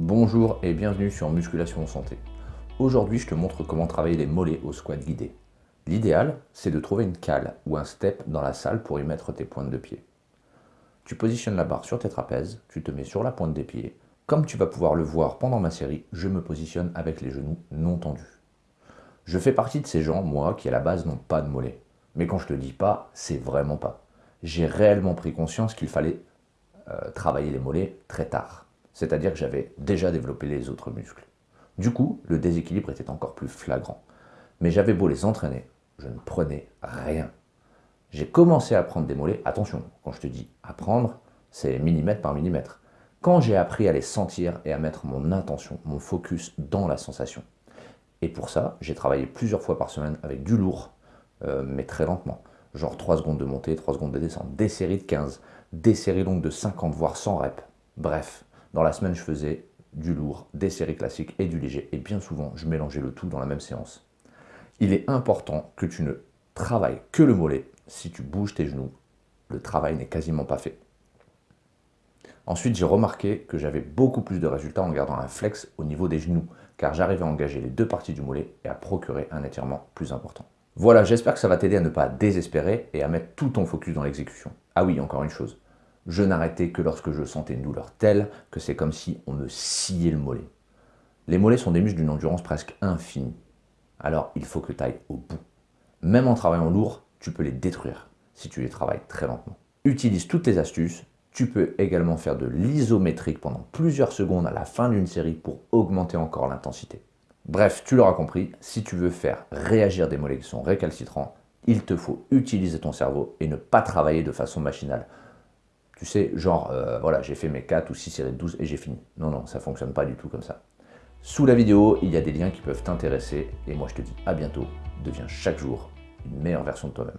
Bonjour et bienvenue sur Musculation Santé. Aujourd'hui, je te montre comment travailler les mollets au squat guidé. L'idéal, c'est de trouver une cale ou un step dans la salle pour y mettre tes pointes de pied. Tu positionnes la barre sur tes trapèzes, tu te mets sur la pointe des pieds. Comme tu vas pouvoir le voir pendant ma série, je me positionne avec les genoux non tendus. Je fais partie de ces gens, moi, qui à la base n'ont pas de mollets. Mais quand je te dis pas, c'est vraiment pas. J'ai réellement pris conscience qu'il fallait euh, travailler les mollets très tard c'est-à-dire que j'avais déjà développé les autres muscles. Du coup, le déséquilibre était encore plus flagrant. Mais j'avais beau les entraîner, je ne prenais rien. J'ai commencé à prendre des mollets, attention, quand je te dis apprendre, c'est millimètre par millimètre. Quand j'ai appris à les sentir et à mettre mon intention, mon focus dans la sensation. Et pour ça, j'ai travaillé plusieurs fois par semaine avec du lourd, euh, mais très lentement. Genre 3 secondes de montée, 3 secondes de descente, des séries de 15, des séries longues de 50, voire 100 reps. Bref, dans la semaine, je faisais du lourd, des séries classiques et du léger. Et bien souvent, je mélangeais le tout dans la même séance. Il est important que tu ne travailles que le mollet. Si tu bouges tes genoux, le travail n'est quasiment pas fait. Ensuite, j'ai remarqué que j'avais beaucoup plus de résultats en gardant un flex au niveau des genoux, car j'arrivais à engager les deux parties du mollet et à procurer un étirement plus important. Voilà, j'espère que ça va t'aider à ne pas désespérer et à mettre tout ton focus dans l'exécution. Ah oui, encore une chose, je n'arrêtais que lorsque je sentais une douleur telle que c'est comme si on me sciait le mollet. Les mollets sont des muscles d'une endurance presque infinie. Alors il faut que tu ailles au bout. Même en travaillant lourd, tu peux les détruire si tu les travailles très lentement. Utilise toutes tes astuces. Tu peux également faire de l'isométrique pendant plusieurs secondes à la fin d'une série pour augmenter encore l'intensité. Bref, tu l'auras compris, si tu veux faire réagir des mollets qui sont récalcitrants, il te faut utiliser ton cerveau et ne pas travailler de façon machinale. Tu sais, genre, euh, voilà, j'ai fait mes 4 ou 6 séries de 12 et j'ai fini. Non, non, ça ne fonctionne pas du tout comme ça. Sous la vidéo, il y a des liens qui peuvent t'intéresser. Et moi, je te dis à bientôt. Deviens chaque jour une meilleure version de toi-même.